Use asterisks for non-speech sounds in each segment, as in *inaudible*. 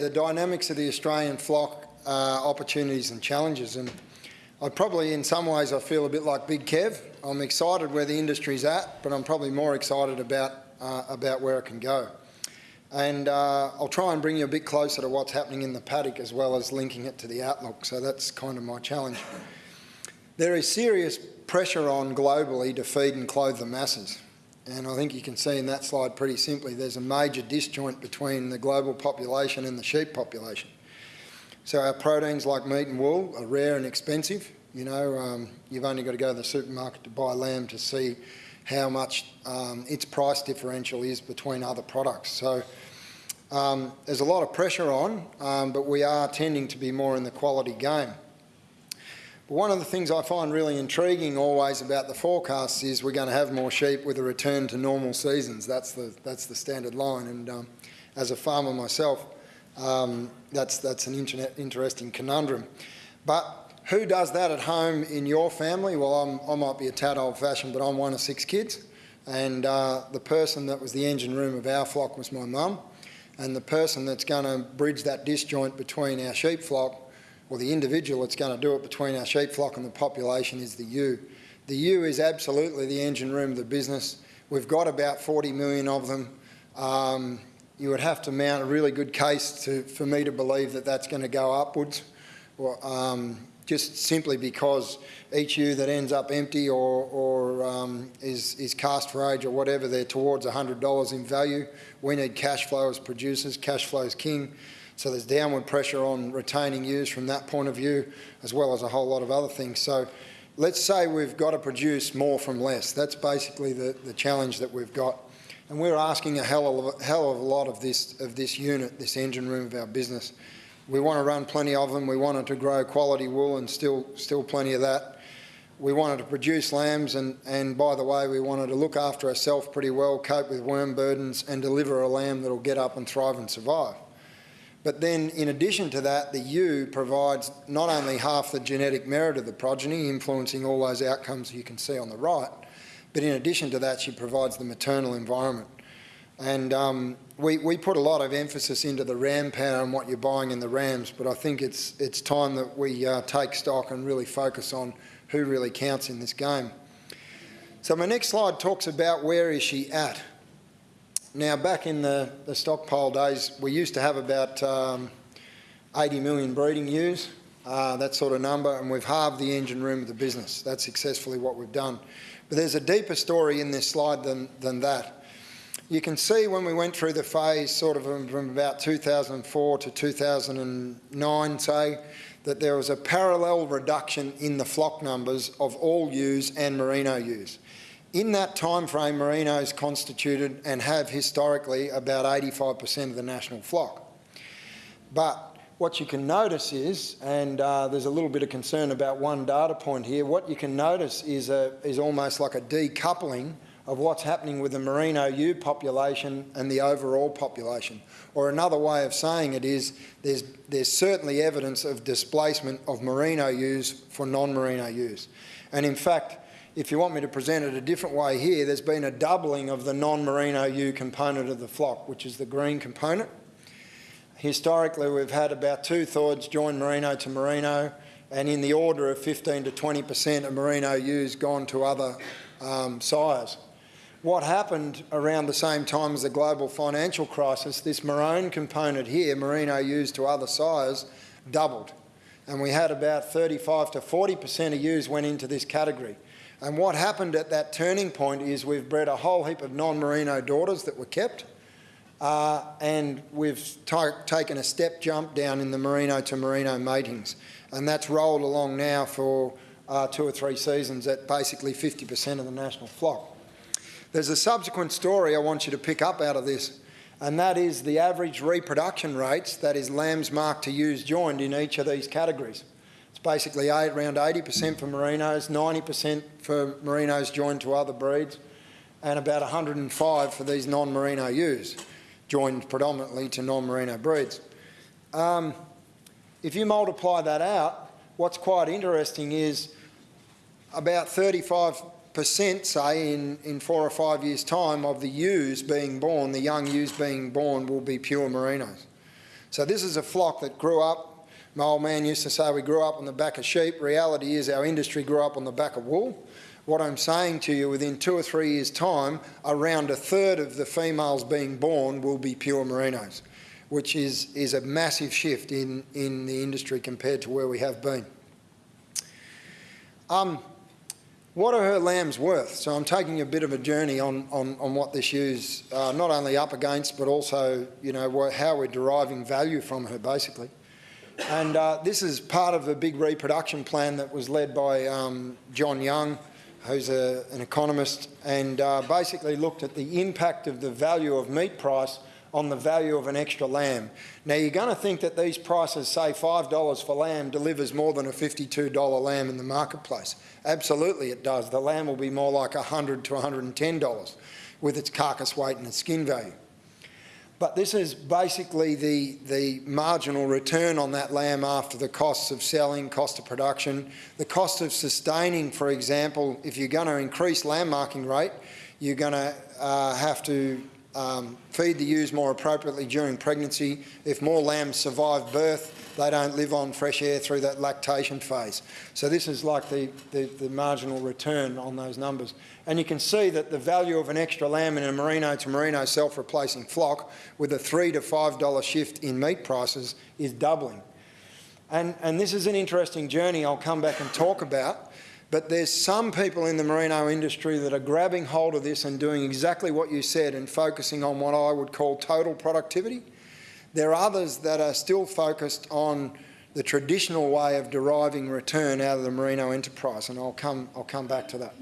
The dynamics of the Australian flock are opportunities and challenges and I probably in some ways I feel a bit like Big Kev. I'm excited where the industry's at but I'm probably more excited about, uh, about where it can go. And uh, I'll try and bring you a bit closer to what's happening in the paddock as well as linking it to the outlook. So that's kind of my challenge. There is serious pressure on globally to feed and clothe the masses. And I think you can see in that slide pretty simply, there's a major disjoint between the global population and the sheep population. So our proteins like meat and wool are rare and expensive. You know, um, you've only got to go to the supermarket to buy lamb to see how much um, its price differential is between other products. So um, there's a lot of pressure on, um, but we are tending to be more in the quality game. One of the things I find really intriguing always about the forecasts is we're going to have more sheep with a return to normal seasons. That's the, that's the standard line. And um, as a farmer myself, um, that's, that's an interesting conundrum. But who does that at home in your family? Well, I'm, i might be a tad old-fashioned, but I'm one of six kids. And uh, the person that was the engine room of our flock was my mum. And the person that's going to bridge that disjoint between our sheep flock or the individual that's going to do it between our sheep flock and the population is the ewe. The ewe is absolutely the engine room of the business. We've got about 40 million of them. Um, you would have to mount a really good case to, for me to believe that that's going to go upwards, or, um, just simply because each ewe that ends up empty or, or um, is, is cast for age or whatever, they're towards $100 in value. We need cash flow as producers. Cash flow is king. So there's downward pressure on retaining ewes from that point of view, as well as a whole lot of other things. So let's say we've got to produce more from less. That's basically the, the challenge that we've got. And we're asking a hell of a, hell of a lot of this, of this unit, this engine room of our business. We want to run plenty of them. We wanted to grow quality wool and still, still plenty of that. We wanted to produce lambs and, and by the way, we wanted to look after ourselves pretty well, cope with worm burdens and deliver a lamb that'll get up and thrive and survive. But then in addition to that, the ewe provides not only half the genetic merit of the progeny, influencing all those outcomes you can see on the right, but in addition to that, she provides the maternal environment. And um, we, we put a lot of emphasis into the ram power and what you're buying in the rams, but I think it's, it's time that we uh, take stock and really focus on who really counts in this game. So my next slide talks about where is she at. Now, back in the, the stockpile days, we used to have about um, 80 million breeding ewes, uh, that sort of number, and we've halved the engine room of the business. That's successfully what we've done. But there's a deeper story in this slide than, than that. You can see when we went through the phase sort of from about 2004 to 2009, say, that there was a parallel reduction in the flock numbers of all ewes and merino ewes. In that time frame, merinos constituted and have historically about 85% of the national flock. But what you can notice is, and uh, there's a little bit of concern about one data point here, what you can notice is, a, is almost like a decoupling of what's happening with the merino ewe population and the overall population. Or another way of saying it is there's, there's certainly evidence of displacement of merino ewes for non-merino ewes. And in fact, if you want me to present it a different way here, there's been a doubling of the non-merino ewe component of the flock, which is the green component. Historically, we've had about two-thirds join merino to merino, and in the order of 15 to 20% of merino ewes gone to other um, sires. What happened around the same time as the global financial crisis, this maroon component here, merino ewes to other sires, doubled. And we had about 35 to 40% of ewes went into this category. And what happened at that turning point is we've bred a whole heap of non-merino daughters that were kept, uh, and we've taken a step jump down in the merino to merino matings. And that's rolled along now for uh, two or three seasons at basically 50% of the national flock. There's a subsequent story I want you to pick up out of this, and that is the average reproduction rates, that is lambs marked to ewes joined in each of these categories It's basically eight, around 80% for merinos, 90% for merinos joined to other breeds, and about 105 for these non-merino ewes, joined predominantly to non-merino breeds. Um, if you multiply that out, what's quite interesting is about 35% say in, in four or five years time of the ewes being born, the young ewes being born will be pure merinos. So this is a flock that grew up, my old man used to say we grew up on the back of sheep. Reality is our industry grew up on the back of wool. What I'm saying to you, within two or three years' time, around a third of the females being born will be pure merinos, which is, is a massive shift in, in the industry compared to where we have been. Um, what are her lambs worth? So I'm taking a bit of a journey on, on, on what this ewes uh, not only up against, but also, you know, how we're deriving value from her, basically. And uh, this is part of a big reproduction plan that was led by um, John Young, who's a, an economist, and uh, basically looked at the impact of the value of meat price on the value of an extra lamb. Now you're going to think that these prices, say $5 for lamb, delivers more than a $52 lamb in the marketplace. Absolutely it does. The lamb will be more like 100 to $110 with its carcass weight and its skin value. But this is basically the, the marginal return on that lamb after the costs of selling, cost of production, the cost of sustaining, for example, if you're going to increase lamb marking rate, you're going to uh, have to um, feed the ewes more appropriately during pregnancy. If more lambs survive birth, they don't live on fresh air through that lactation phase. So this is like the, the, the, marginal return on those numbers. And you can see that the value of an extra lamb in a merino to merino self-replacing flock with a three to five dollar shift in meat prices is doubling. And, and this is an interesting journey I'll come back and talk about but there's some people in the merino industry that are grabbing hold of this and doing exactly what you said and focusing on what I would call total productivity. There are others that are still focused on the traditional way of deriving return out of the merino enterprise, and I'll come, I'll come back to that.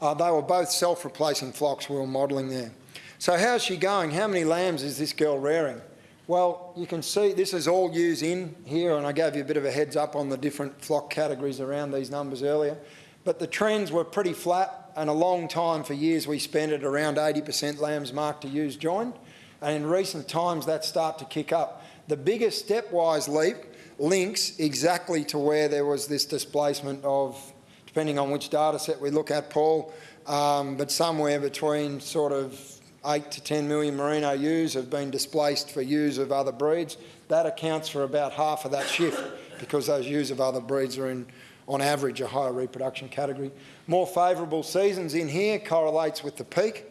Uh, they were both self-replacing flocks we were modelling there. So how's she going? How many lambs is this girl rearing? Well, you can see this is all ewes in here, and I gave you a bit of a heads up on the different flock categories around these numbers earlier. But the trends were pretty flat, and a long time for years we spent at around 80% lambs marked to ewes joined. And in recent times, that start to kick up. The biggest stepwise leap links exactly to where there was this displacement of, depending on which data set we look at, Paul, um, but somewhere between sort of 8 to 10 million merino ewes have been displaced for ewes of other breeds. That accounts for about half of that shift because those ewes of other breeds are in, on average, a higher reproduction category. More favourable seasons in here correlates with the peak.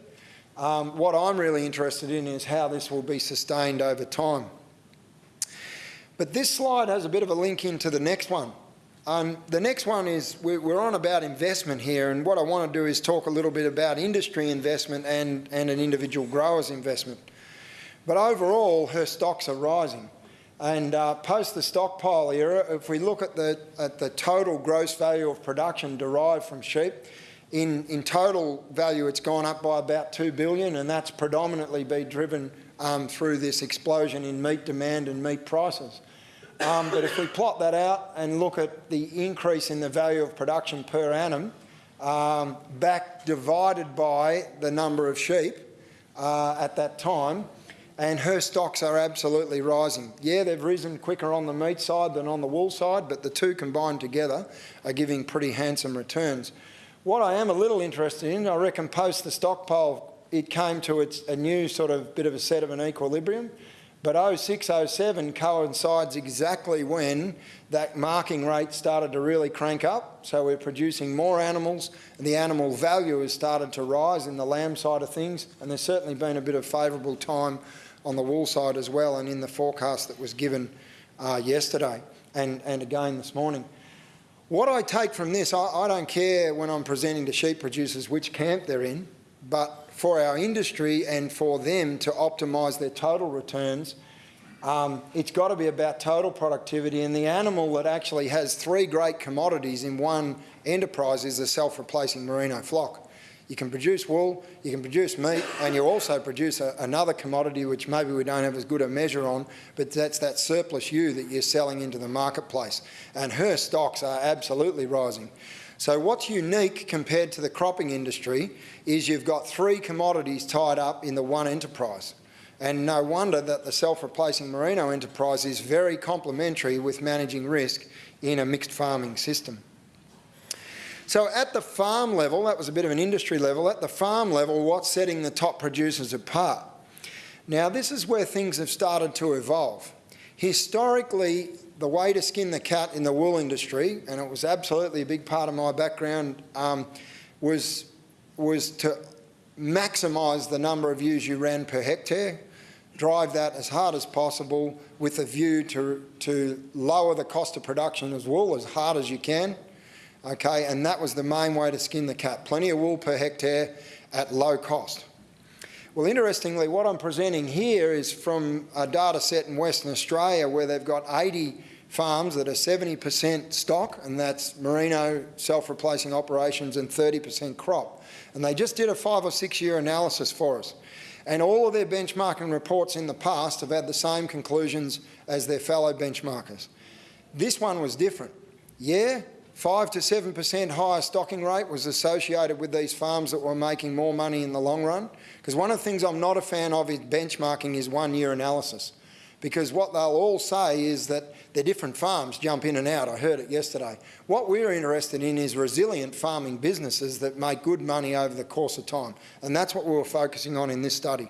Um, what I'm really interested in is how this will be sustained over time. But this slide has a bit of a link into the next one. Um, the next one is we're on about investment here, and what I want to do is talk a little bit about industry investment and, and an individual grower's investment. But overall, her stocks are rising. And uh, post the stockpile era, if we look at the, at the total gross value of production derived from sheep, in, in total value it's gone up by about 2 billion and that's predominantly been driven um, through this explosion in meat demand and meat prices. Um, but if we plot that out and look at the increase in the value of production per annum, um, back divided by the number of sheep uh, at that time, and her stocks are absolutely rising. Yeah, they've risen quicker on the meat side than on the wool side, but the two combined together are giving pretty handsome returns. What I am a little interested in, I reckon post the stockpile, it came to its, a new sort of bit of a set of an equilibrium. But 06, 07 coincides exactly when that marking rate started to really crank up. So we're producing more animals and the animal value has started to rise in the lamb side of things. And there's certainly been a bit of favourable time on the wool side as well and in the forecast that was given uh, yesterday and, and again this morning. What I take from this, I, I don't care when I'm presenting to sheep producers which camp they're in, but for our industry and for them to optimise their total returns, um, it's got to be about total productivity and the animal that actually has three great commodities in one enterprise is a self-replacing merino flock. You can produce wool, you can produce meat, and you also produce a, another commodity which maybe we don't have as good a measure on, but that's that surplus ewe that you're selling into the marketplace. And her stocks are absolutely rising. So what's unique compared to the cropping industry is you've got three commodities tied up in the one enterprise. And no wonder that the self-replacing merino enterprise is very complementary with managing risk in a mixed farming system. So at the farm level, that was a bit of an industry level, at the farm level, what's setting the top producers apart? Now, this is where things have started to evolve. Historically, the way to skin the cat in the wool industry, and it was absolutely a big part of my background, um, was, was to maximise the number of ewes you ran per hectare, drive that as hard as possible with a view to, to lower the cost of production as wool as hard as you can. Okay, and that was the main way to skin the cat. Plenty of wool per hectare at low cost. Well, interestingly, what I'm presenting here is from a data set in Western Australia where they've got 80 farms that are 70% stock, and that's merino self-replacing operations and 30% crop. And they just did a five or six year analysis for us. And all of their benchmarking reports in the past have had the same conclusions as their fellow benchmarkers. This one was different. Yeah, 5 to 7% higher stocking rate was associated with these farms that were making more money in the long run. Because one of the things I'm not a fan of is benchmarking is one year analysis. Because what they'll all say is that they're different farms jump in and out. I heard it yesterday. What we're interested in is resilient farming businesses that make good money over the course of time. And that's what we were focusing on in this study.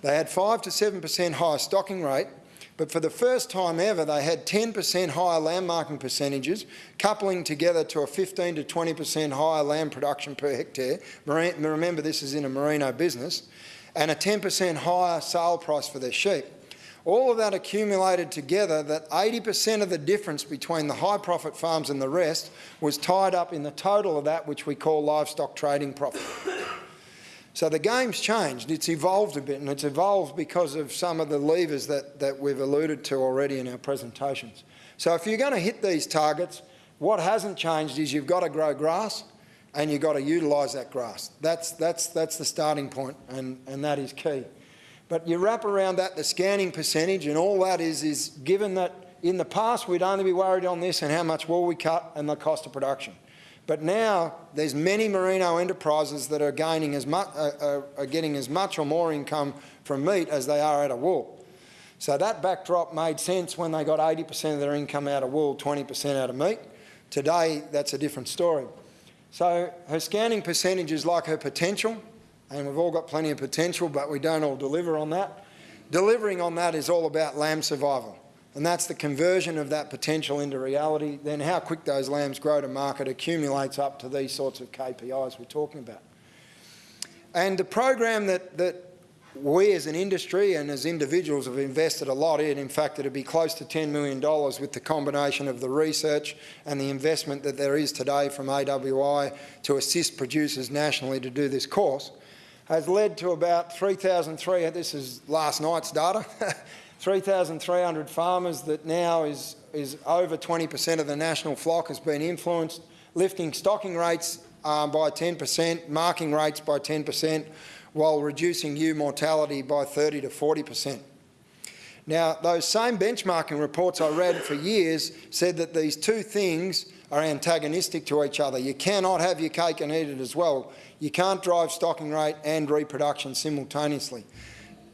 They had 5 to 7% higher stocking rate, but for the first time ever, they had 10% higher lamb marking percentages, coupling together to a 15 to 20% higher lamb production per hectare. Remember, this is in a merino business, and a 10% higher sale price for their sheep. All of that accumulated together that 80% of the difference between the high profit farms and the rest was tied up in the total of that which we call livestock trading profit. So the game's changed, it's evolved a bit and it's evolved because of some of the levers that, that we've alluded to already in our presentations. So if you're going to hit these targets, what hasn't changed is you've got to grow grass and you've got to utilise that grass. That's, that's, that's the starting point and, and that is key. But you wrap around that the scanning percentage and all that is, is given that in the past we'd only be worried on this and how much wool we cut and the cost of production. But now there's many merino enterprises that are gaining as much, uh, uh, are getting as much or more income from meat as they are out of wool. So that backdrop made sense when they got 80% of their income out of wool, 20% out of meat. Today, that's a different story. So her scanning percentage is like her potential and we've all got plenty of potential, but we don't all deliver on that. Delivering on that is all about lamb survival, and that's the conversion of that potential into reality. Then how quick those lambs grow to market accumulates up to these sorts of KPIs we're talking about. And the program that, that we as an industry and as individuals have invested a lot in. In fact, it'd be close to $10 million with the combination of the research and the investment that there is today from AWI to assist producers nationally to do this course has led to about 3,300, this is last night's data, *laughs* 3,300 farmers that now is, is over 20% of the national flock has been influenced, lifting stocking rates um, by 10%, marking rates by 10%, while reducing ewe mortality by 30 to 40%. Now, those same benchmarking reports I read for years said that these two things are antagonistic to each other. You cannot have your cake and eat it as well. You can't drive stocking rate and reproduction simultaneously.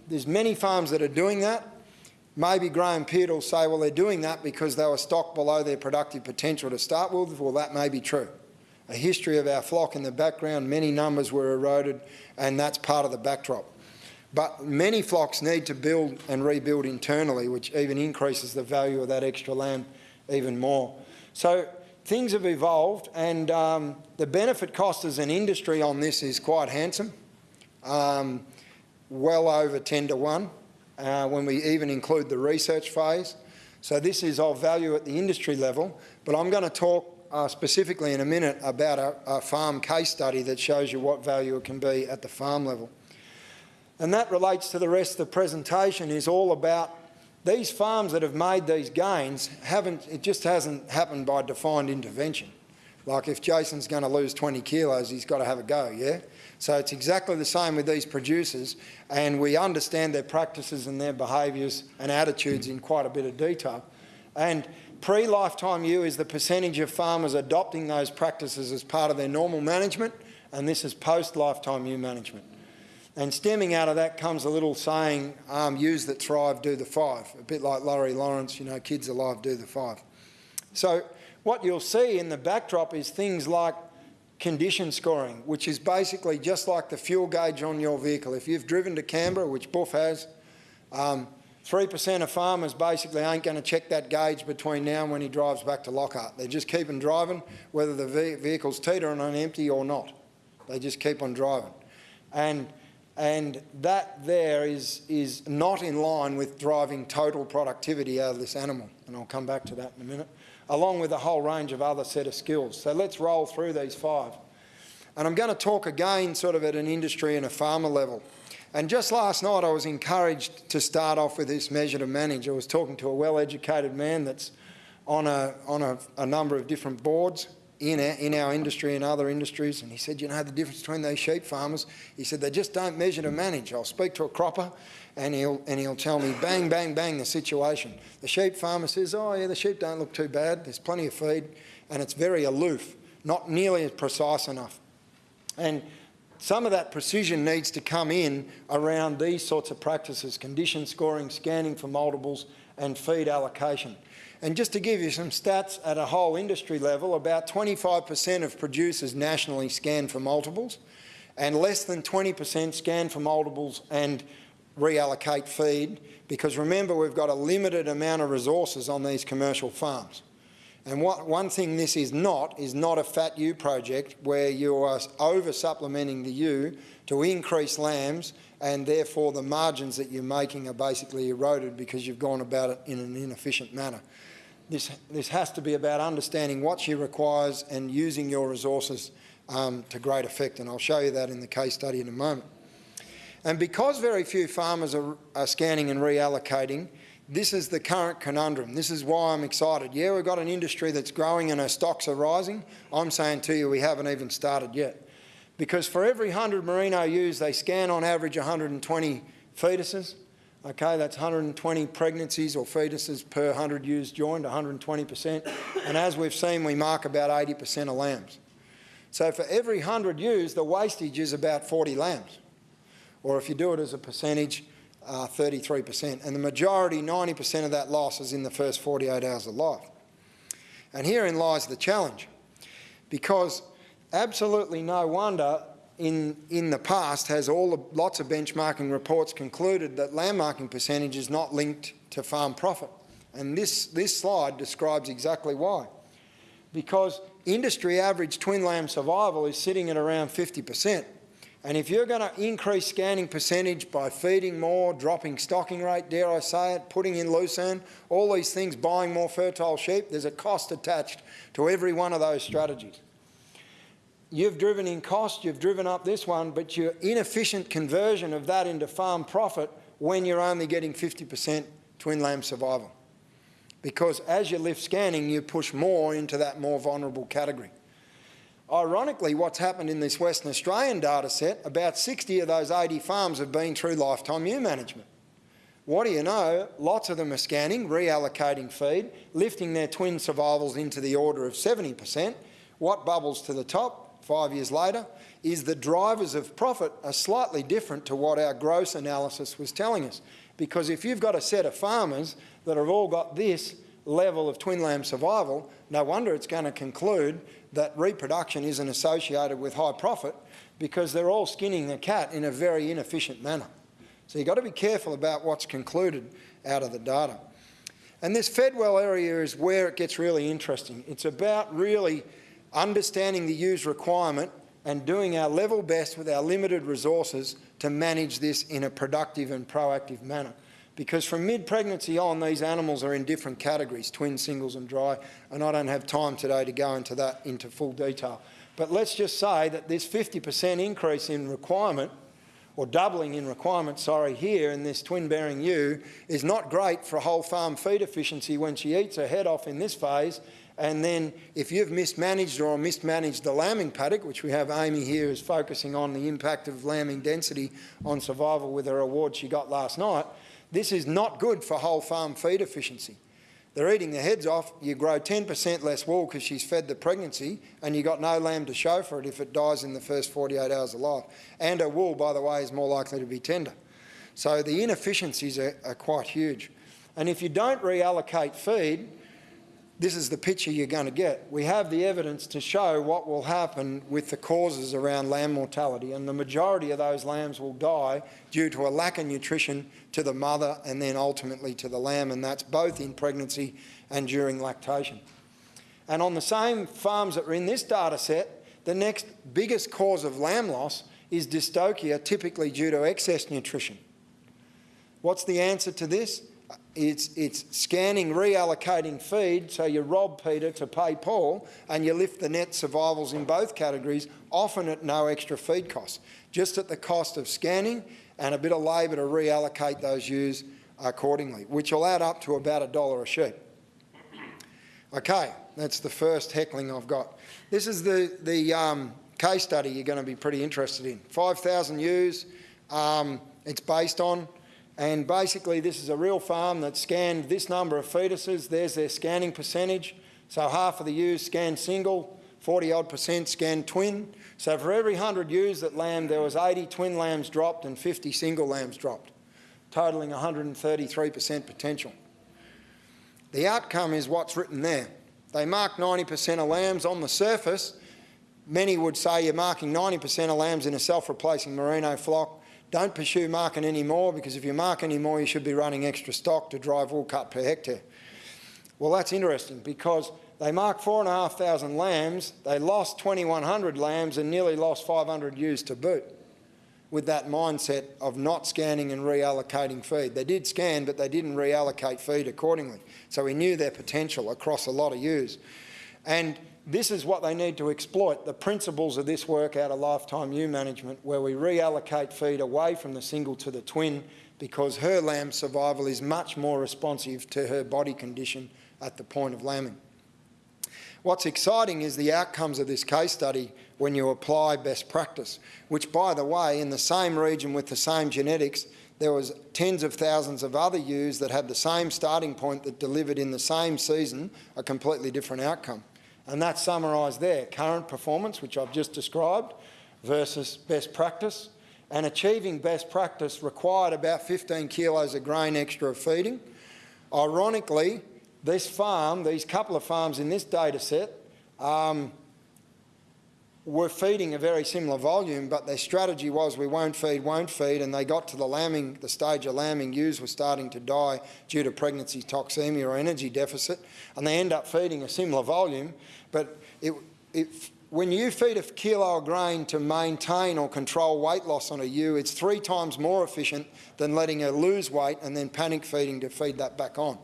There's many farms that are doing that. Maybe Graham Peart will say, well, they're doing that because they were stocked below their productive potential to start with. Well, that may be true. A history of our flock in the background, many numbers were eroded, and that's part of the backdrop. But many flocks need to build and rebuild internally, which even increases the value of that extra land even more. So things have evolved and um, the benefit cost as an industry on this is quite handsome, um, well over 10 to 1 uh, when we even include the research phase. So this is of value at the industry level, but I'm going to talk uh, specifically in a minute about a, a farm case study that shows you what value it can be at the farm level. And that relates to the rest of the presentation is all about these farms that have made these gains haven't, it just hasn't happened by defined intervention. Like if Jason's going to lose 20 kilos, he's got to have a go, yeah? So it's exactly the same with these producers and we understand their practices and their behaviours and attitudes in quite a bit of detail. And pre-lifetime ewe is the percentage of farmers adopting those practices as part of their normal management and this is post-lifetime ewe management. And stemming out of that comes a little saying, um, ewes that thrive, do the five. A bit like Laurie Lawrence, you know, kids alive, do the five. So what you'll see in the backdrop is things like condition scoring, which is basically just like the fuel gauge on your vehicle. If you've driven to Canberra, which Buff has, Um, 3% of farmers basically ain't going to check that gauge between now and when he drives back to Lockhart. They just keep on driving, whether the ve vehicle's teetering on empty or not. They just keep on driving. And, and that there is, is not in line with driving total productivity out of this animal. And I'll come back to that in a minute, along with a whole range of other set of skills. So let's roll through these five. And I'm going to talk again sort of at an industry and a farmer level. And just last night I was encouraged to start off with this measure to manage. I was talking to a well-educated man that's on, a, on a, a number of different boards in our, in our industry and other industries, and he said, you know the difference between those sheep farmers? He said, they just don't measure to manage. I'll speak to a cropper and he'll, and he'll tell me bang, bang, bang the situation. The sheep farmer says, oh yeah, the sheep don't look too bad, there's plenty of feed, and it's very aloof, not nearly as precise enough. And some of that precision needs to come in around these sorts of practices, condition scoring, scanning for multiples, and feed allocation. And just to give you some stats at a whole industry level, about 25% of producers nationally scan for multiples and less than 20% scan for multiples and reallocate feed because remember we've got a limited amount of resources on these commercial farms. And what, one thing this is not, is not a fat ewe project where you are over supplementing the ewe to increase lambs and therefore the margins that you're making are basically eroded because you've gone about it in an inefficient manner. This, this has to be about understanding what she requires and using your resources um, to great effect, and I'll show you that in the case study in a moment. And because very few farmers are, are scanning and reallocating, this is the current conundrum. This is why I'm excited. Yeah, we've got an industry that's growing and our stocks are rising. I'm saying to you, we haven't even started yet. Because for every 100 merino ewes, they scan on average 120 fetuses. Okay, that's 120 pregnancies or fetuses per 100 ewes joined, 120%. And as we've seen, we mark about 80% of lambs. So for every 100 ewes, the wastage is about 40 lambs. Or if you do it as a percentage, 33%. Uh, and the majority, 90% of that loss is in the first 48 hours of life. And herein lies the challenge. Because absolutely no wonder in, in the past has all the, lots of benchmarking reports concluded that lamb marking percentage is not linked to farm profit. And this, this slide describes exactly why. Because industry average twin lamb survival is sitting at around 50%. And if you're going to increase scanning percentage by feeding more, dropping stocking rate, dare I say it, putting in lucerne, all these things, buying more fertile sheep, there's a cost attached to every one of those strategies you've driven in cost, you've driven up this one, but your inefficient conversion of that into farm profit when you're only getting 50% twin lamb survival. Because as you lift scanning, you push more into that more vulnerable category. Ironically, what's happened in this Western Australian data set, about 60 of those 80 farms have been through lifetime ewe management. What do you know? Lots of them are scanning, reallocating feed, lifting their twin survivals into the order of 70%. What bubbles to the top? Five years later, is the drivers of profit are slightly different to what our gross analysis was telling us. Because if you've got a set of farmers that have all got this level of twin lamb survival, no wonder it's going to conclude that reproduction isn't associated with high profit because they're all skinning the cat in a very inefficient manner. So you've got to be careful about what's concluded out of the data. And this Fedwell area is where it gets really interesting. It's about really understanding the ewes requirement and doing our level best with our limited resources to manage this in a productive and proactive manner. Because from mid-pregnancy on, these animals are in different categories, twin, singles and dry, and I don't have time today to go into that into full detail. But let's just say that this 50% increase in requirement, or doubling in requirement, sorry, here in this twin-bearing ewe, is not great for whole farm feed efficiency when she eats her head off in this phase and then if you've mismanaged or mismanaged the lambing paddock, which we have Amy here is focusing on the impact of lambing density on survival with her award she got last night, this is not good for whole farm feed efficiency. They're eating their heads off, you grow 10% less wool because she's fed the pregnancy and you've got no lamb to show for it if it dies in the first 48 hours of life. And her wool, by the way, is more likely to be tender. So the inefficiencies are, are quite huge. And if you don't reallocate feed, this is the picture you're going to get. We have the evidence to show what will happen with the causes around lamb mortality, and the majority of those lambs will die due to a lack of nutrition to the mother and then ultimately to the lamb, and that's both in pregnancy and during lactation. And on the same farms that are in this data set, the next biggest cause of lamb loss is dystocia, typically due to excess nutrition. What's the answer to this? It's, it's scanning, reallocating feed, so you rob Peter to pay Paul, and you lift the net survivals in both categories, often at no extra feed cost, just at the cost of scanning and a bit of labour to reallocate those ewes accordingly, which will add up to about a dollar a sheep. Okay, that's the first heckling I've got. This is the, the um, case study you're going to be pretty interested in. 5,000 ewes, um, it's based on and basically this is a real farm that scanned this number of fetuses. There's their scanning percentage. So half of the ewes scanned single, 40 odd percent scanned twin. So for every 100 ewes that lamb, there was 80 twin lambs dropped and 50 single lambs dropped, totalling 133% potential. The outcome is what's written there. They mark 90% of lambs on the surface. Many would say you're marking 90% of lambs in a self-replacing merino flock don't pursue marking anymore because if you mark anymore, you should be running extra stock to drive wool cut per hectare. Well, that's interesting because they marked 4,500 lambs, they lost 2,100 lambs and nearly lost 500 ewes to boot with that mindset of not scanning and reallocating feed. They did scan, but they didn't reallocate feed accordingly. So we knew their potential across a lot of ewes. And this is what they need to exploit, the principles of this work out of lifetime ewe management, where we reallocate feed away from the single to the twin because her lamb survival is much more responsive to her body condition at the point of lambing. What's exciting is the outcomes of this case study when you apply best practice, which by the way, in the same region with the same genetics, there was tens of thousands of other ewes that had the same starting point that delivered in the same season a completely different outcome. And that's summarised there, current performance, which I've just described, versus best practice. And achieving best practice required about 15 kilos of grain extra of feeding. Ironically, this farm, these couple of farms in this data set, um, were feeding a very similar volume, but their strategy was we won't feed, won't feed, and they got to the lambing, the stage of lambing, ewes were starting to die due to pregnancy toxemia or energy deficit, and they end up feeding a similar volume, but it, it, when you feed a kilo of grain to maintain or control weight loss on a ewe, it's three times more efficient than letting her lose weight and then panic feeding to feed that back on.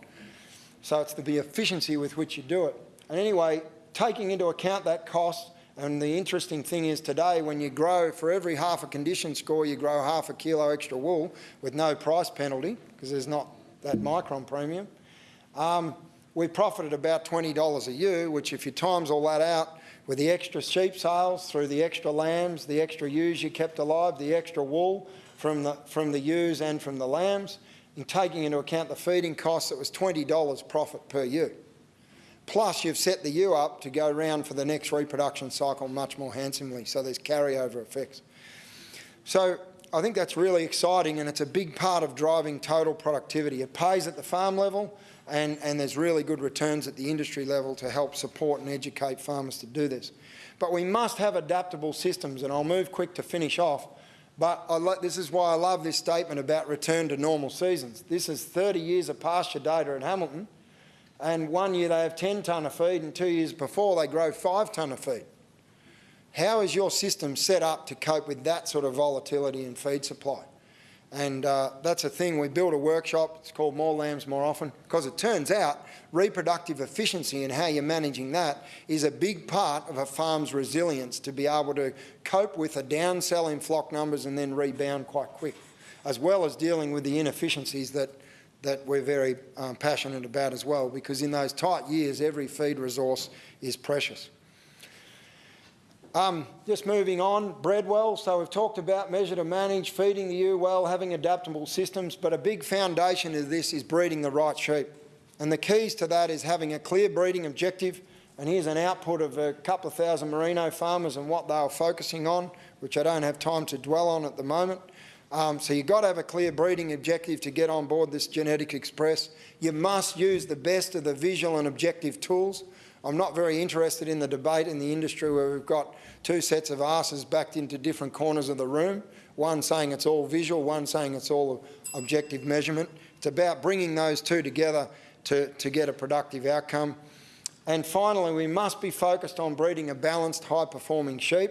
So it's the efficiency with which you do it. And anyway, taking into account that cost, and the interesting thing is today, when you grow, for every half a condition score, you grow half a kilo extra wool with no price penalty, because there's not that micron premium. Um, we profited about $20 a ewe, which if you times all that out with the extra sheep sales through the extra lambs, the extra ewes you kept alive, the extra wool from the, from the ewes and from the lambs, and taking into account the feeding costs, it was $20 profit per ewe. Plus, you've set the ewe up to go round for the next reproduction cycle much more handsomely, so there's carryover effects. So I think that's really exciting and it's a big part of driving total productivity. It pays at the farm level and, and there's really good returns at the industry level to help support and educate farmers to do this. But we must have adaptable systems and I'll move quick to finish off. But this is why I love this statement about return to normal seasons. This is 30 years of pasture data at Hamilton and one year they have 10 tonne of feed and two years before they grow 5 tonne of feed. How is your system set up to cope with that sort of volatility in feed supply? And uh, that's a thing, we built a workshop, it's called More Lambs More Often, because it turns out reproductive efficiency and how you're managing that is a big part of a farm's resilience to be able to cope with a downsell in flock numbers and then rebound quite quick, as well as dealing with the inefficiencies that that we're very um, passionate about as well, because in those tight years, every feed resource is precious. Um, just moving on, bred well. So we've talked about measure to manage, feeding the ewe well, having adaptable systems, but a big foundation of this is breeding the right sheep. And the keys to that is having a clear breeding objective. And here's an output of a couple of thousand merino farmers and what they are focusing on, which I don't have time to dwell on at the moment. Um, so you've got to have a clear breeding objective to get on board this Genetic Express. You must use the best of the visual and objective tools. I'm not very interested in the debate in the industry where we've got two sets of asses backed into different corners of the room, one saying it's all visual, one saying it's all objective measurement. It's about bringing those two together to, to get a productive outcome. And finally, we must be focused on breeding a balanced, high-performing sheep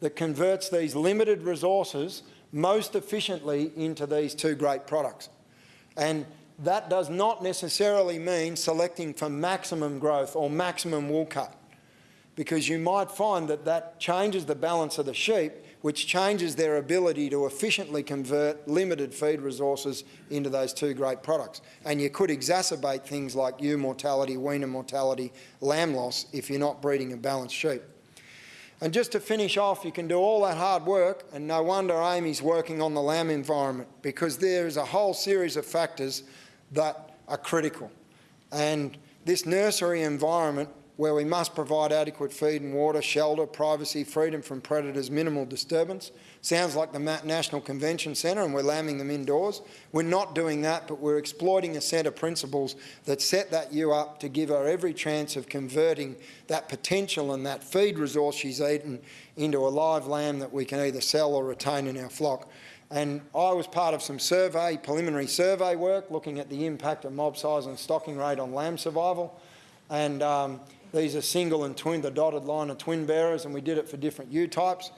that converts these limited resources most efficiently into these two great products. And that does not necessarily mean selecting for maximum growth or maximum wool cut, because you might find that that changes the balance of the sheep which changes their ability to efficiently convert limited feed resources into those two great products. And you could exacerbate things like ewe mortality, weaner mortality, lamb loss if you're not breeding a balanced sheep. And just to finish off, you can do all that hard work, and no wonder Amy's working on the lamb environment because there is a whole series of factors that are critical. And this nursery environment where we must provide adequate feed and water, shelter, privacy, freedom from predators, minimal disturbance. Sounds like the National Convention Centre and we're lambing them indoors. We're not doing that, but we're exploiting a set of principles that set that ewe up to give her every chance of converting that potential and that feed resource she's eaten into a live lamb that we can either sell or retain in our flock. And I was part of some survey, preliminary survey work, looking at the impact of mob size and stocking rate on lamb survival. And um, these are single and twin, the dotted line are twin bearers, and we did it for different ewe types.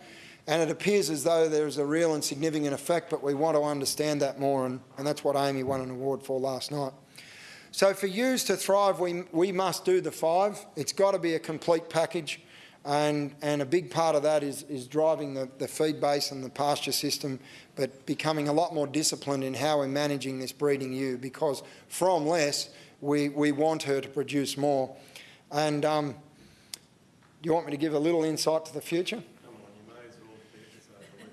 And it appears as though there is a real and significant effect, but we want to understand that more, and, and that's what Amy won an award for last night. So for ewes to thrive, we, we must do the five. It's got to be a complete package, and, and a big part of that is, is driving the, the feed base and the pasture system, but becoming a lot more disciplined in how we're managing this breeding ewe, because from less, we, we want her to produce more. And um, do you want me to give a little insight to the future?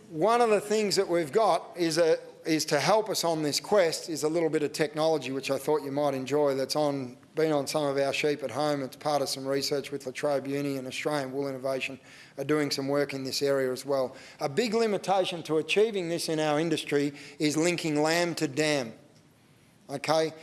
One of the things that we've got is, a, is to help us on this quest is a little bit of technology which I thought you might enjoy that's on, been on some of our sheep at home. It's part of some research with La Trobe Uni and Australian Wool Innovation are doing some work in this area as well. A big limitation to achieving this in our industry is linking lamb to dam. Okay,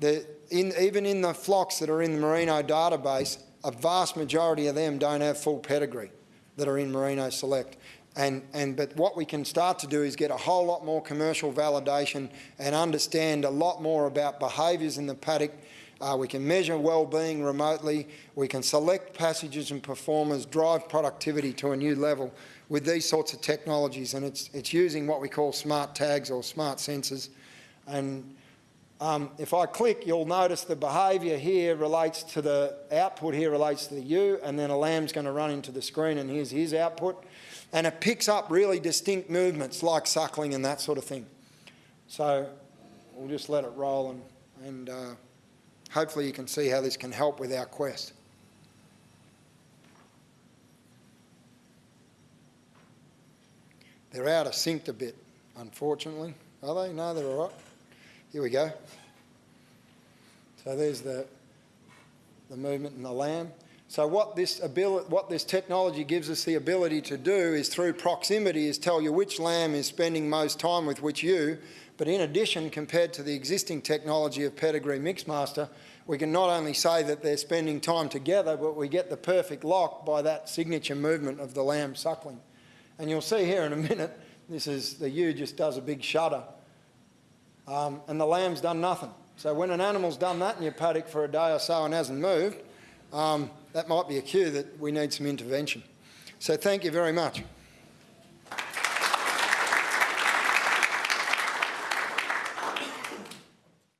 the, in, even in the flocks that are in the Merino database, a vast majority of them don't have full pedigree that are in Merino Select. And, and, but what we can start to do is get a whole lot more commercial validation and understand a lot more about behaviours in the paddock. Uh, we can measure well-being remotely. We can select passages and performers, drive productivity to a new level with these sorts of technologies. And it's, it's using what we call smart tags or smart sensors. And um, if I click, you'll notice the behaviour here relates to the output here relates to the ewe, and then a lamb's going to run into the screen, and here's his output. And it picks up really distinct movements like suckling and that sort of thing. So we'll just let it roll, and, and uh, hopefully you can see how this can help with our quest. They're out of sync a bit, unfortunately. Are they? No, they're all right. Here we go. So there's the, the movement in the lamb. So what this, ability, what this technology gives us the ability to do is through proximity is tell you which lamb is spending most time with which ewe, but in addition, compared to the existing technology of Pedigree Mixmaster, we can not only say that they're spending time together, but we get the perfect lock by that signature movement of the lamb suckling. And you'll see here in a minute, this is, the ewe just does a big shudder um, and the lamb's done nothing. So when an animal's done that in your paddock for a day or so and hasn't moved, um, that might be a cue that we need some intervention. So thank you very much.